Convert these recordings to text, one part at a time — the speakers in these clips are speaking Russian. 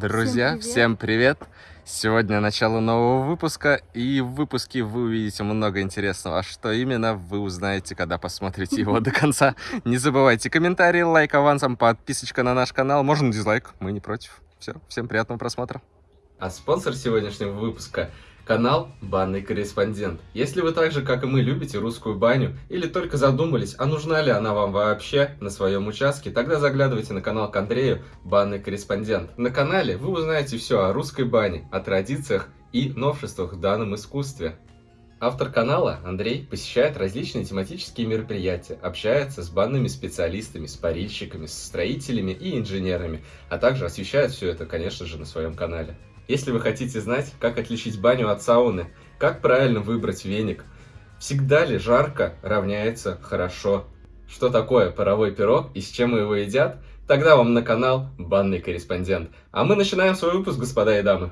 Друзья, всем привет. всем привет! Сегодня начало нового выпуска, и в выпуске вы увидите много интересного. А что именно, вы узнаете, когда посмотрите его до конца. Не забывайте комментарии, лайк авансом, подписочка на наш канал. Можно дизлайк, мы не против. Все, всем приятного просмотра. А спонсор сегодняшнего выпуска Канал «Банный корреспондент». Если вы так же, как и мы, любите русскую баню или только задумались, а нужна ли она вам вообще на своем участке, тогда заглядывайте на канал к Андрею «Банный корреспондент». На канале вы узнаете все о русской бане, о традициях и новшествах в данном искусстве. Автор канала, Андрей, посещает различные тематические мероприятия, общается с банными специалистами, с парильщиками, с строителями и инженерами, а также освещает все это, конечно же, на своем канале. Если вы хотите знать, как отличить баню от сауны, как правильно выбрать веник, всегда ли жарко равняется хорошо, что такое паровой пирог и с чем его едят, тогда вам на канал Банный корреспондент. А мы начинаем свой выпуск, господа и дамы.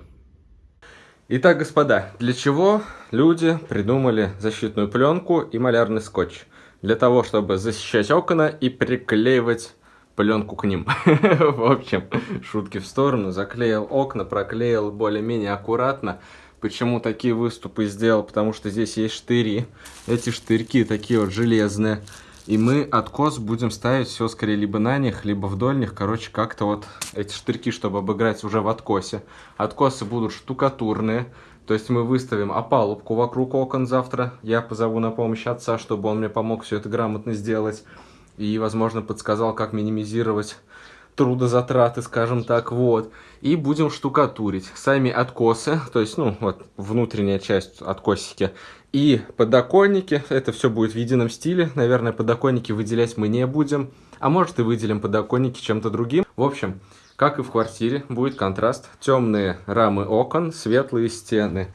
Итак, господа, для чего люди придумали защитную пленку и малярный скотч? Для того, чтобы защищать окна и приклеивать пленку к ним. В общем, шутки в сторону. Заклеил окна, проклеил более-менее аккуратно. Почему такие выступы сделал? Потому что здесь есть штыри. Эти штырьки такие вот железные. И мы откос будем ставить все скорее либо на них, либо вдоль них. Короче, как-то вот эти штырьки, чтобы обыграть уже в откосе. Откосы будут штукатурные. То есть мы выставим опалубку вокруг окон завтра. Я позову на помощь отца, чтобы он мне помог все это грамотно сделать и, возможно, подсказал, как минимизировать трудозатраты, скажем так, вот. И будем штукатурить. Сами откосы, то есть, ну, вот внутренняя часть откосики. И подоконники, это все будет в едином стиле. Наверное, подоконники выделять мы не будем. А может и выделим подоконники чем-то другим. В общем, как и в квартире, будет контраст. Темные рамы окон, светлые стены.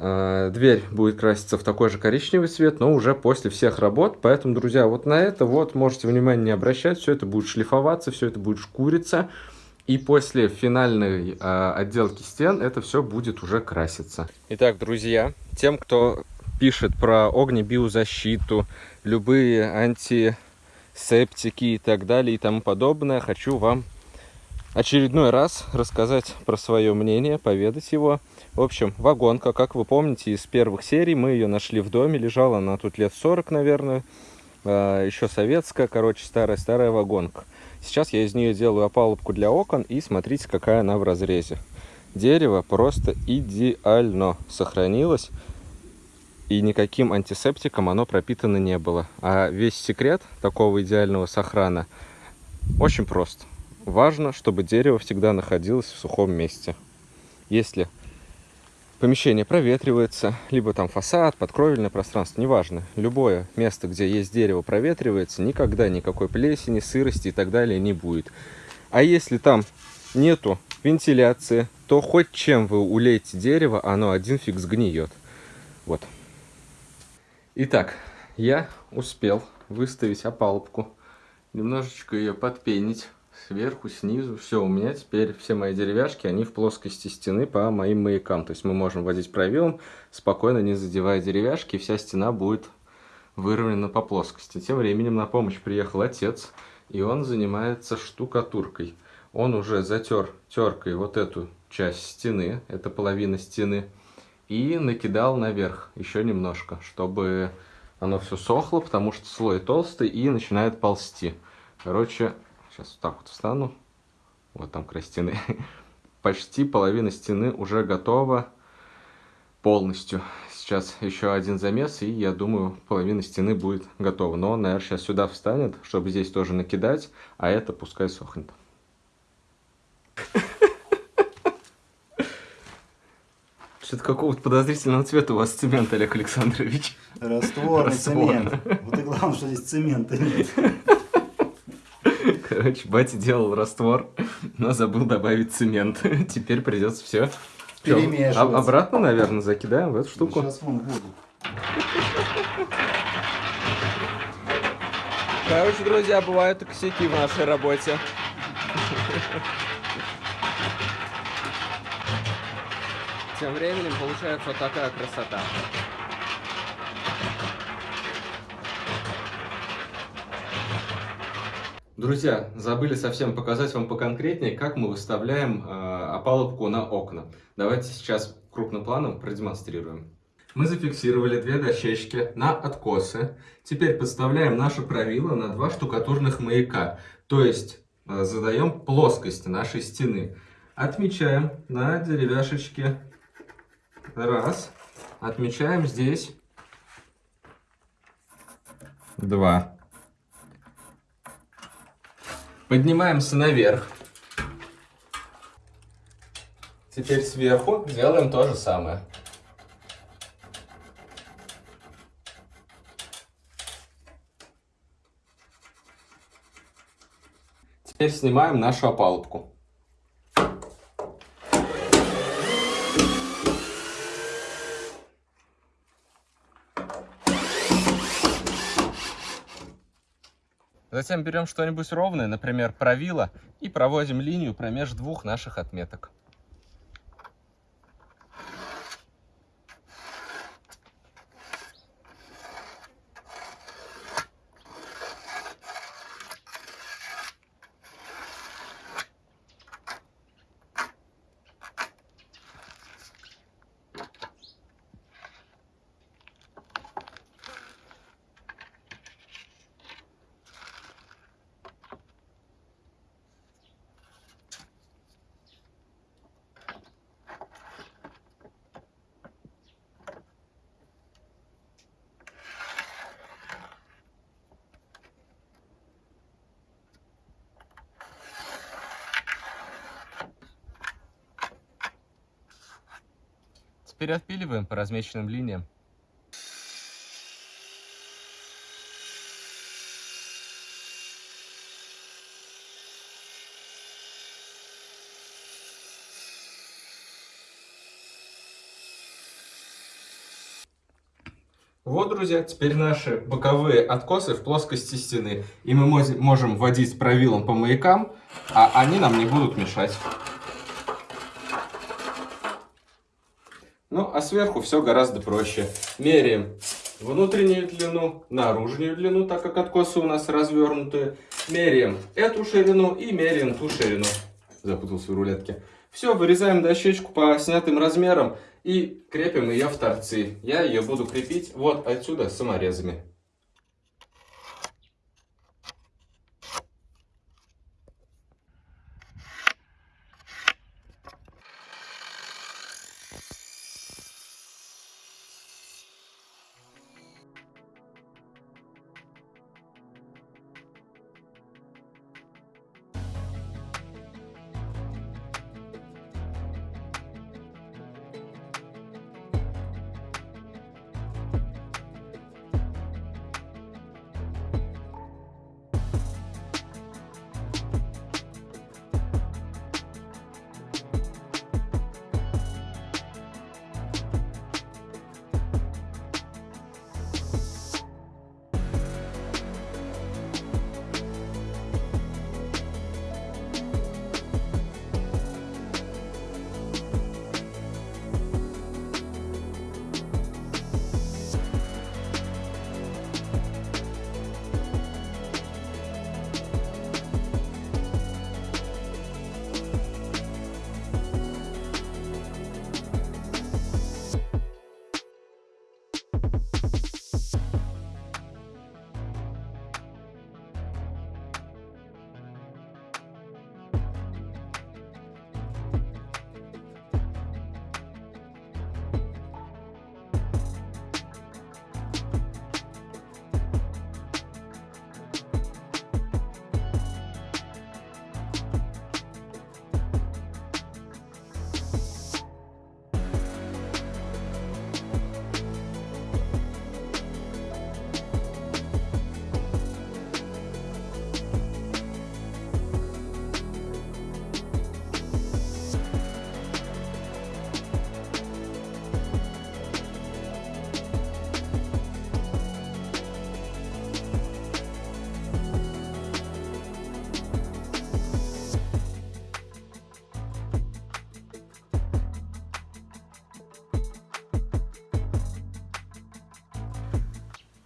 Э, дверь будет краситься в такой же коричневый цвет, но уже после всех работ. Поэтому, друзья, вот на это вот можете внимание не обращать. Все это будет шлифоваться, все это будет шкуриться. И после финальной э, отделки стен это все будет уже краситься. Итак, друзья, тем, кто пишет про огнебиозащиту, любые антисептики и так далее и тому подобное, хочу вам очередной раз рассказать про свое мнение, поведать его. В общем, вагонка, как вы помните, из первых серий мы ее нашли в доме, лежала она тут лет 40, наверное, а, еще советская, короче, старая-старая вагонка. Сейчас я из нее делаю опалубку для окон, и смотрите, какая она в разрезе. Дерево просто идеально сохранилось, и никаким антисептиком оно пропитано не было. А весь секрет такого идеального сохрана очень прост. Важно, чтобы дерево всегда находилось в сухом месте. Если помещение проветривается, либо там фасад, подкровельное пространство, неважно. Любое место, где есть дерево, проветривается, никогда никакой плесени, сырости и так далее не будет. А если там нету вентиляции, то хоть чем вы улейте дерево, оно один фиг сгниет. Вот. Итак, я успел выставить опалубку, немножечко ее подпенить сверху, снизу. Все, у меня теперь все мои деревяшки, они в плоскости стены по моим маякам. То есть мы можем водить правилом, спокойно не задевая деревяшки, вся стена будет выровнена по плоскости. Тем временем на помощь приехал отец, и он занимается штукатуркой. Он уже затер теркой вот эту часть стены, это половина стены, и накидал наверх еще немножко, чтобы оно все сохло, потому что слой толстый и начинает ползти. Короче, Сейчас вот так вот встану. Вот там край стены. Почти половина стены уже готова полностью. Сейчас еще один замес, и я думаю, половина стены будет готова. Но он, наверное, сейчас сюда встанет, чтобы здесь тоже накидать, а это пускай сохнет. Что-то какого-то подозрительного цвета у вас цемент, Олег Александрович. Растворный Раствор. цемент. Вот и главное, что здесь цемента нет. Короче, батя делал раствор, но забыл добавить цемент. Теперь придется все перемешивать. Обратно, наверное, закидаем в эту штуку. Сейчас вон буду. Короче, друзья, бывают и косяки в нашей работе. Тем временем получается вот такая красота. Друзья, забыли совсем показать вам поконкретнее, как мы выставляем э, опалубку на окна. Давайте сейчас крупным планом продемонстрируем. Мы зафиксировали две дощечки на откосы. Теперь подставляем наше правило на два штукатурных маяка. То есть э, задаем плоскость нашей стены. Отмечаем на деревяшечке раз. Отмечаем здесь два. Поднимаемся наверх. Теперь сверху делаем то же самое. Теперь снимаем нашу опалубку. Затем берем что-нибудь ровное, например, правило, и проводим линию промеж двух наших отметок. Теперь отпиливаем по размеченным линиям. Вот, друзья, теперь наши боковые откосы в плоскости стены. И мы можем вводить правилом по маякам, а они нам не будут мешать. Ну, а сверху все гораздо проще. Меряем внутреннюю длину, наружную длину, так как откосы у нас развернутые. Меряем эту ширину и меряем ту ширину. Запутался в рулетке. Все, вырезаем дощечку по снятым размерам и крепим ее в торцы. Я ее буду крепить вот отсюда саморезами.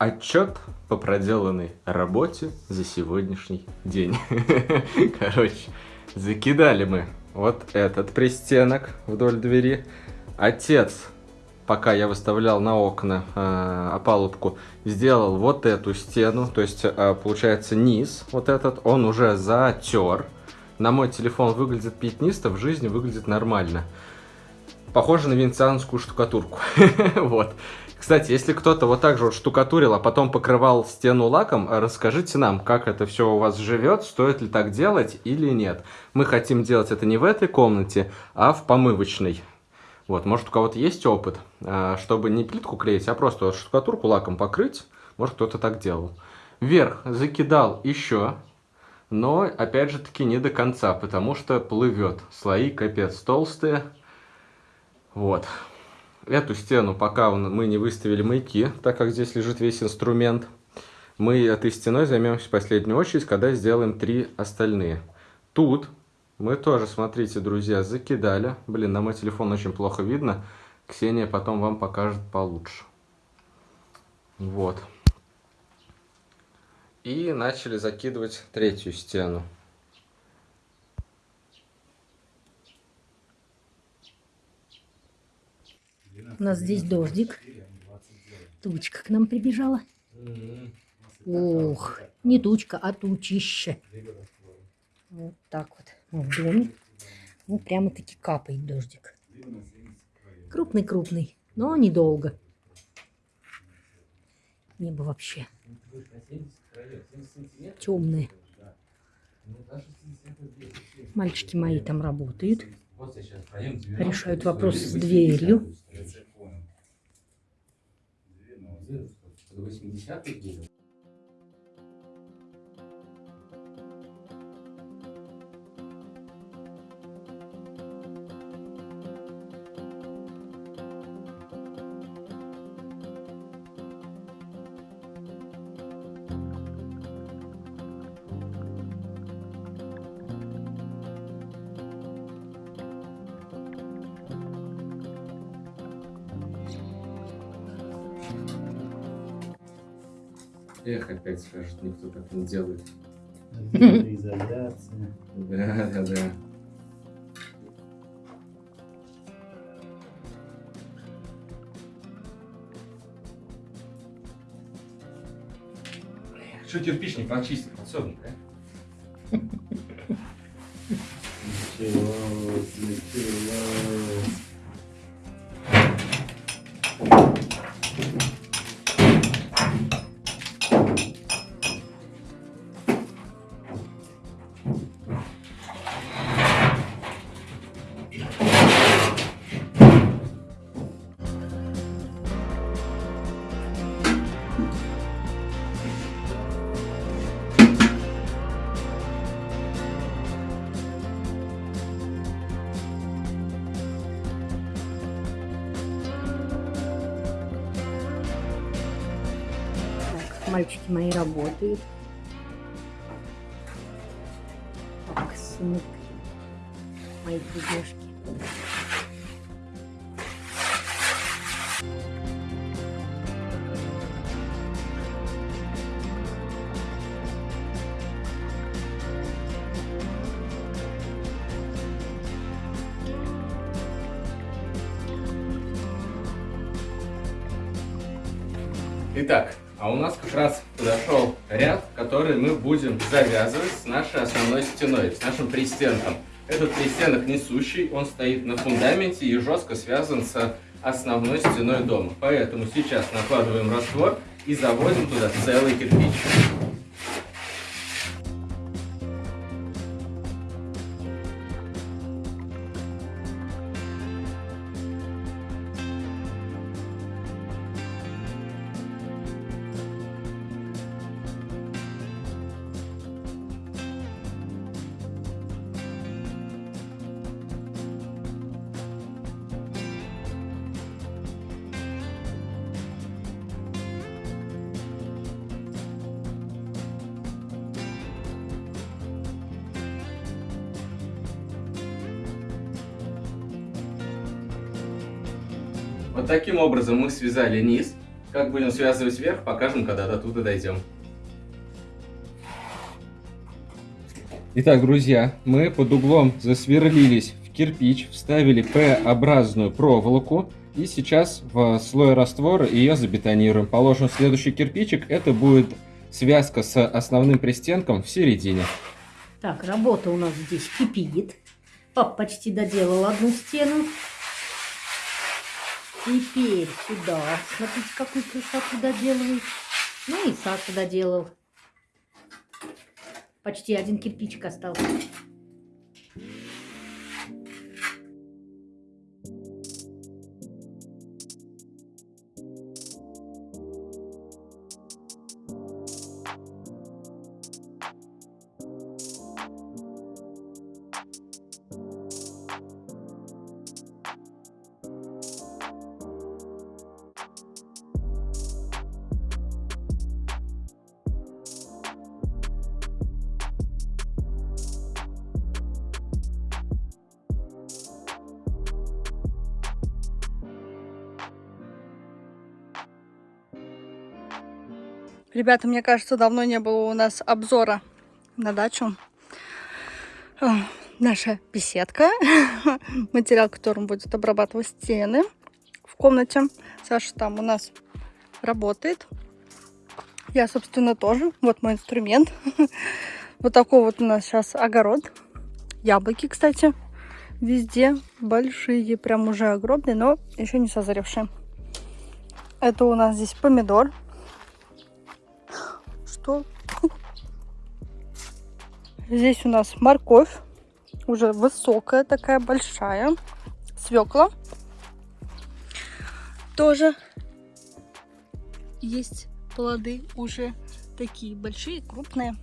Отчет по проделанной работе за сегодняшний день. Короче, закидали мы вот этот пристенок вдоль двери. Отец, пока я выставлял на окна э, опалубку, сделал вот эту стену, то есть э, получается низ вот этот, он уже затер. На мой телефон выглядит пятнисто, в жизни выглядит нормально. Похоже на венецианскую штукатурку. вот. Кстати, если кто-то вот так же вот штукатурил, а потом покрывал стену лаком, расскажите нам, как это все у вас живет, стоит ли так делать или нет. Мы хотим делать это не в этой комнате, а в помывочной. Вот, может у кого-то есть опыт, а, чтобы не плитку клеить, а просто штукатурку лаком покрыть. Может кто-то так делал. Вверх закидал еще, но опять же таки не до конца, потому что плывет. Слои капец толстые. Вот. Эту стену пока мы не выставили маяки, так как здесь лежит весь инструмент. Мы этой стеной займемся в последнюю очередь, когда сделаем три остальные. Тут мы тоже, смотрите, друзья, закидали. Блин, на мой телефон очень плохо видно. Ксения потом вам покажет получше. Вот. И начали закидывать третью стену. У нас здесь дождик. Тучка к нам прибежала. Ох, не тучка, а тучище. Вот так вот. В доме. Ну, прямо-таки капает дождик. Крупный-крупный, но недолго. Небо вообще темное. Мальчики мои там работают. Решают вопрос с дверью. Эх, опять скажет, никто так не делает. Изоляция. Да, да, да. Что кирпичник почистить, подсобник, а? Началось, началось. Мальчики мои работают. Так, сынок. Мои друзьяшки. Будем завязывать с нашей основной стеной, с нашим пристенком. Этот пристенок несущий, он стоит на фундаменте и жестко связан с основной стеной дома. Поэтому сейчас накладываем раствор и заводим туда целый кирпич. Вот таким образом мы связали низ. Как будем связывать вверх, покажем, когда до туда дойдем. Итак, друзья, мы под углом засверлились в кирпич, вставили П-образную проволоку и сейчас в слой раствора ее забетонируем. Положим следующий кирпичик, это будет связка с основным пристенком в середине. Так, работа у нас здесь кипит. Пап почти доделал одну стену. Теперь сюда. Смотрите, какую красоту доделывает. Ну и Саша доделал. Почти один кирпичик остался. Ребята, мне кажется, давно не было у нас обзора на дачу. Наша беседка. Материал, которым будет обрабатывать стены в комнате. Саша там у нас работает. Я, собственно, тоже. Вот мой инструмент. Вот такой вот у нас сейчас огород. Яблоки, кстати, везде большие, прям уже огромные, но еще не созревшие. Это у нас здесь помидор что здесь у нас морковь, уже высокая такая, большая, свекла. Тоже есть плоды уже такие большие, крупные.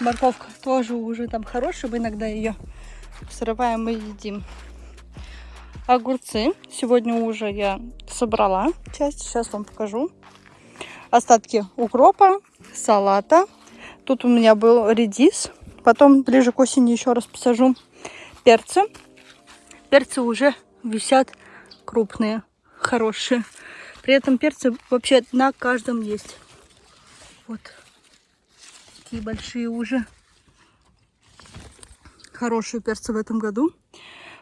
Морковка тоже уже там хорошая, мы иногда ее срываем и едим. Огурцы сегодня уже я собрала часть, сейчас вам покажу. Остатки укропа, салата. Тут у меня был редис. Потом ближе к осени еще раз посажу перцы. Перцы уже висят крупные, хорошие. При этом перцы вообще на каждом есть. Вот. Такие большие уже. Хорошие перцы в этом году.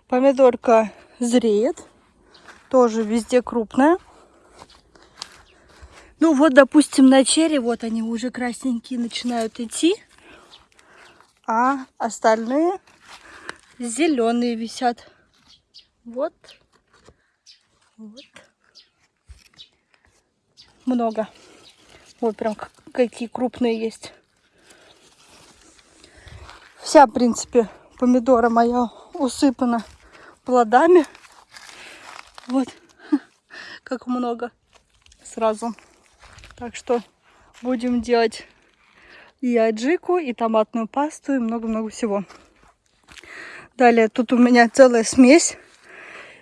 Помидорка зреет. Тоже везде крупная. Ну вот, допустим, на черри, вот они уже красненькие начинают идти, а остальные зеленые висят. Вот. Вот. Много. Вот прям какие крупные есть. Вся, в принципе, помидора моя усыпана плодами. Вот как много сразу. Так что будем делать и аджику, и томатную пасту, и много-много всего. Далее тут у меня целая смесь.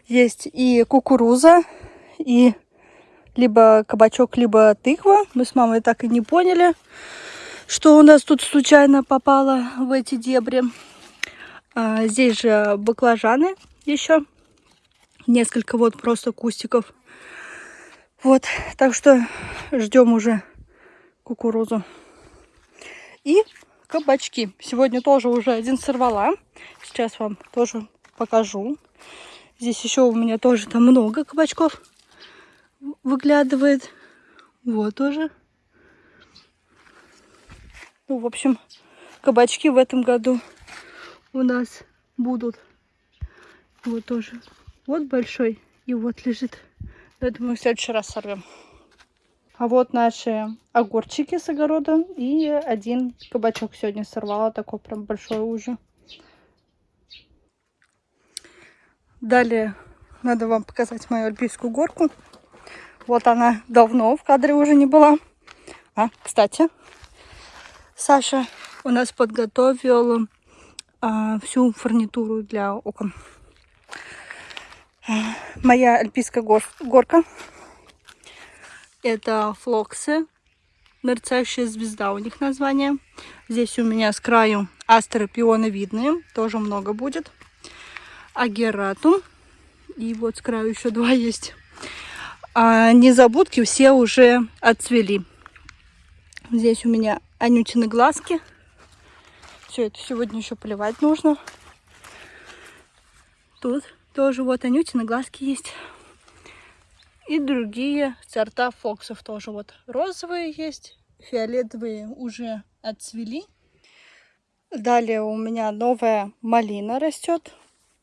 Есть и кукуруза, и либо кабачок, либо тыква. Мы с мамой так и не поняли, что у нас тут случайно попало в эти дебри. А, здесь же баклажаны еще. Несколько вот просто кустиков. Вот, так что ждем уже кукурузу. И кабачки. Сегодня тоже уже один сорвала. Сейчас вам тоже покажу. Здесь еще у меня тоже там много кабачков выглядывает. Вот тоже. Ну, в общем, кабачки в этом году у нас будут. Вот тоже. Вот большой. И вот лежит это мы в следующий раз сорвем. А вот наши огурчики с огорода. И один кабачок сегодня сорвала. Такой прям большой уже. Далее надо вам показать мою альпийскую горку. Вот она давно в кадре уже не была. А, кстати, Саша у нас подготовил а, всю фурнитуру для окон моя альпийская гор горка. Это флоксы. Мерцающая звезда у них название. Здесь у меня с краю астры пионовидные. Тоже много будет. Агератум. И вот с краю еще два есть. А незабудки все уже отцвели. Здесь у меня Анютины глазки. Все это сегодня еще поливать нужно. Тут тоже вот Анютины глазки есть. И другие сорта фоксов тоже. Вот розовые есть, фиолетовые уже отцвели. Далее у меня новая малина растет.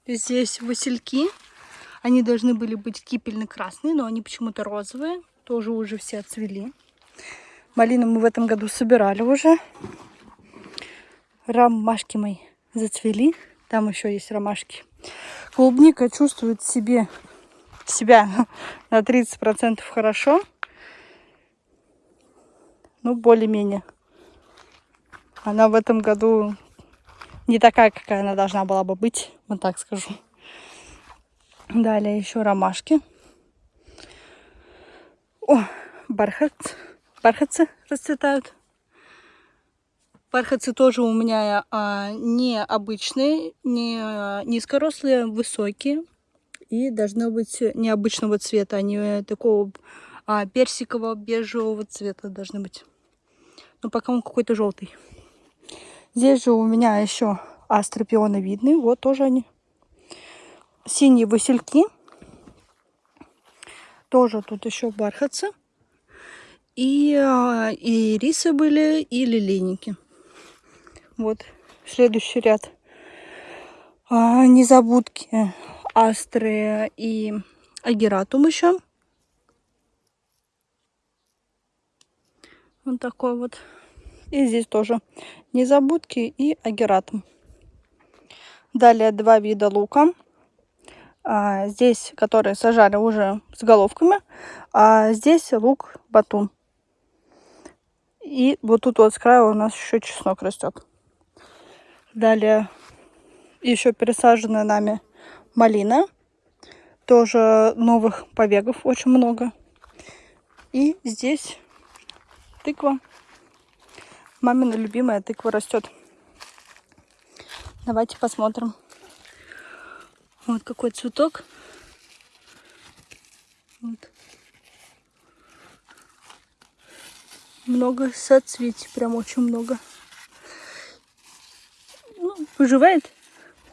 Здесь васильки. Они должны были быть кипельно-красные, но они почему-то розовые. Тоже уже все отцвели. Малину мы в этом году собирали уже. Ромашки мои зацвели. Там еще есть ромашки. Клубника чувствует себе, себя на 30% хорошо. Ну, более-менее. Она в этом году не такая, какая она должна была бы быть, вот так скажу. Далее еще ромашки. О, бархат. Бархатцы расцветают. Бархатцы тоже у меня а, не обычные, не а, низкорослые, высокие. И должны быть необычного цвета, они такого а, персикового, бежевого цвета должны быть. Но пока он какой-то желтый. Здесь же у меня еще астропионы видны. Вот тоже они синие васильки. Тоже тут еще бархатцы. И, а, и рисы были, и лилейники. Вот следующий ряд. А, незабудки, астры и агератум еще. Вот такой вот. И здесь тоже незабудки и агератум. Далее два вида лука. А, здесь, которые сажали уже с головками, а здесь лук батун. И вот тут вот с края у нас еще чеснок растет. Далее еще пересаженная нами малина. Тоже новых побегов очень много. И здесь тыква. Мамина любимая тыква растет. Давайте посмотрим. Вот какой цветок. Вот. Много соцветий, прям очень много. Выживает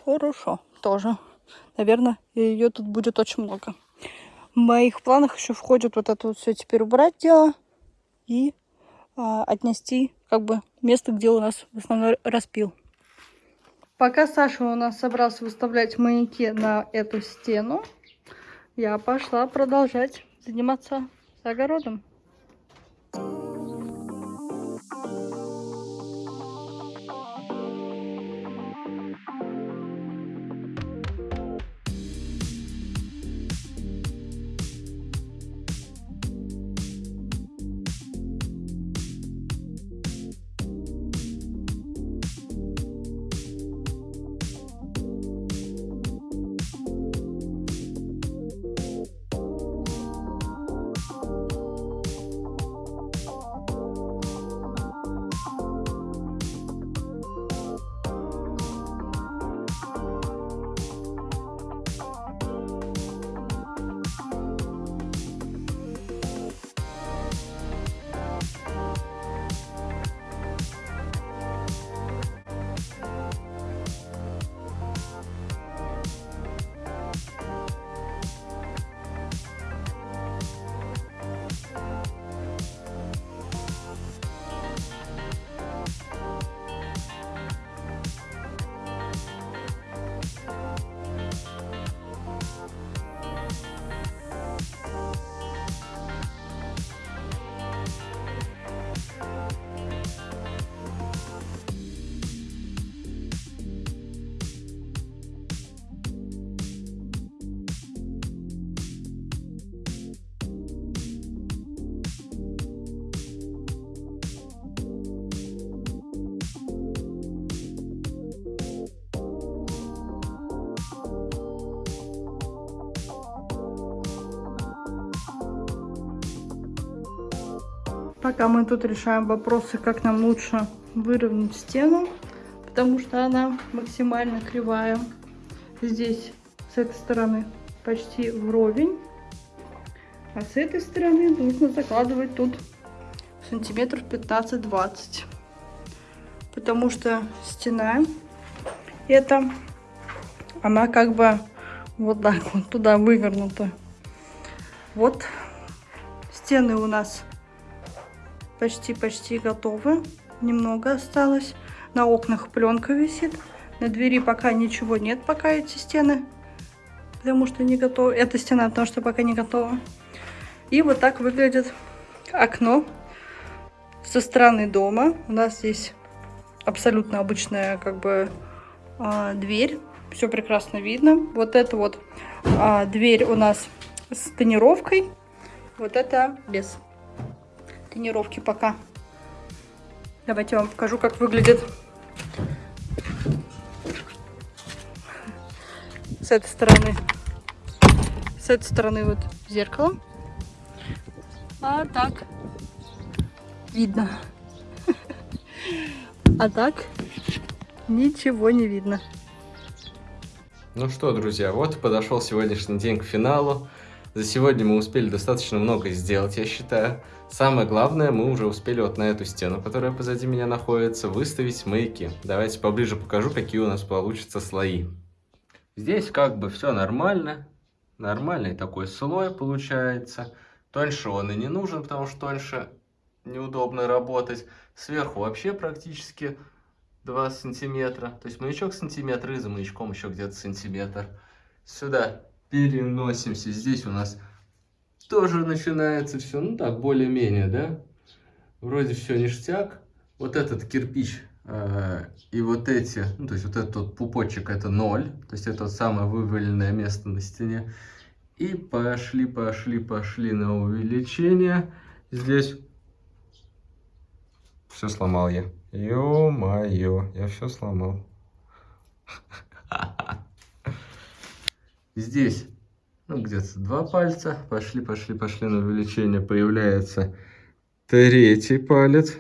хорошо тоже. Наверное, ее тут будет очень много. В моих планах еще входит вот это вот все теперь убрать дело и а, отнести как бы место, где у нас в основном распил. Пока Саша у нас собрался выставлять маяки на эту стену, я пошла продолжать заниматься огородом. Пока мы тут решаем вопросы, как нам лучше выровнять стену, потому что она максимально кривая. Здесь, с этой стороны, почти вровень. А с этой стороны нужно закладывать тут сантиметров 15-20. Потому что стена эта, она как бы вот так вот туда вывернута. Вот стены у нас почти-почти готовы. Немного осталось. На окнах пленка висит. На двери пока ничего нет, пока эти стены. Потому что не готова. Эта стена, потому что пока не готова. И вот так выглядит окно со стороны дома. У нас здесь абсолютно обычная как бы а, дверь. Все прекрасно видно. Вот это вот а, дверь у нас с тонировкой. Вот это без тонировки пока. Давайте я вам покажу, как выглядит с этой стороны. С этой стороны вот зеркало. А так видно. А так ничего не видно. Ну что, друзья, вот подошел сегодняшний день к финалу. За сегодня мы успели достаточно много сделать, я считаю. Самое главное, мы уже успели вот на эту стену, которая позади меня находится, выставить маяки. Давайте поближе покажу, какие у нас получатся слои. Здесь как бы все нормально. Нормальный такой слой получается. Тоньше он и не нужен, потому что тоньше неудобно работать. Сверху вообще практически 2 сантиметра. То есть маячок сантиметр и за маячком еще где-то сантиметр. Сюда переносимся. Здесь у нас тоже начинается все, ну так, более-менее, да? Вроде все ништяк. Вот этот кирпич э, и вот эти, ну то есть вот этот вот пупочек это 0. То есть это вот самое вываленное место на стене. И пошли, пошли, пошли на увеличение. Здесь все сломал я. Ё-моё, я все сломал. Здесь, ну, где-то два пальца. Пошли, пошли, пошли на увеличение. Появляется третий палец.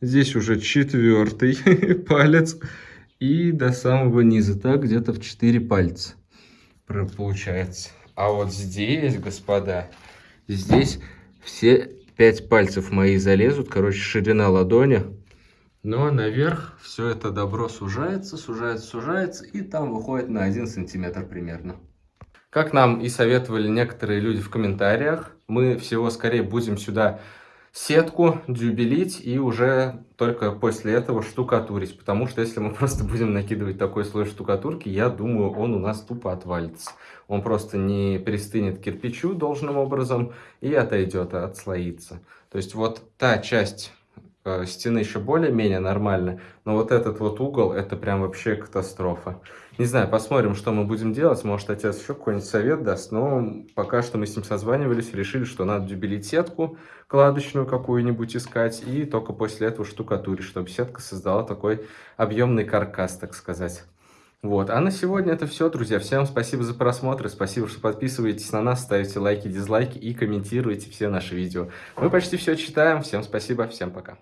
Здесь уже четвертый палец. И до самого низа, так, где-то в 4 пальца получается. А вот здесь, господа, здесь все пять пальцев мои залезут. Короче, ширина ладони. Но наверх все это добро сужается, сужается, сужается. И там выходит на 1 сантиметр примерно. Как нам и советовали некоторые люди в комментариях, мы всего скорее будем сюда сетку дюбелить и уже только после этого штукатурить. Потому что если мы просто будем накидывать такой слой штукатурки, я думаю, он у нас тупо отвалится. Он просто не пристынет к кирпичу должным образом и отойдет, отслоится. То есть вот та часть стены еще более-менее нормальная, но вот этот вот угол, это прям вообще катастрофа. Не знаю, посмотрим, что мы будем делать. Может, отец еще какой-нибудь совет даст. Но пока что мы с ним созванивались, решили, что надо дюбелить сетку кладочную какую-нибудь искать. И только после этого штукатурить, чтобы сетка создала такой объемный каркас, так сказать. Вот, а на сегодня это все, друзья. Всем спасибо за просмотр, спасибо, что подписываетесь на нас, ставите лайки, дизлайки и комментируете все наши видео. Мы почти все читаем. Всем спасибо, всем пока.